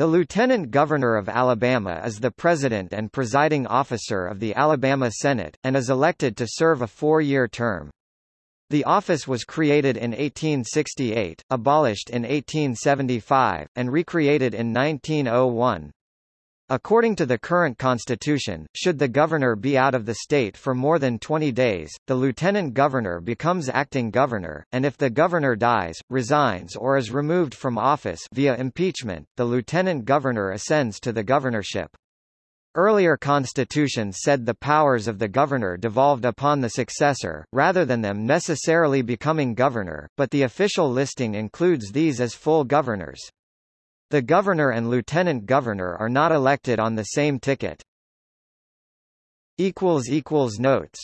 The Lieutenant Governor of Alabama is the President and presiding officer of the Alabama Senate, and is elected to serve a four-year term. The office was created in 1868, abolished in 1875, and recreated in 1901. According to the current constitution, should the governor be out of the state for more than 20 days, the lieutenant governor becomes acting governor, and if the governor dies, resigns or is removed from office via impeachment, the lieutenant governor ascends to the governorship. Earlier constitutions said the powers of the governor devolved upon the successor, rather than them necessarily becoming governor, but the official listing includes these as full governors. The governor and lieutenant governor are not elected on the same ticket. Notes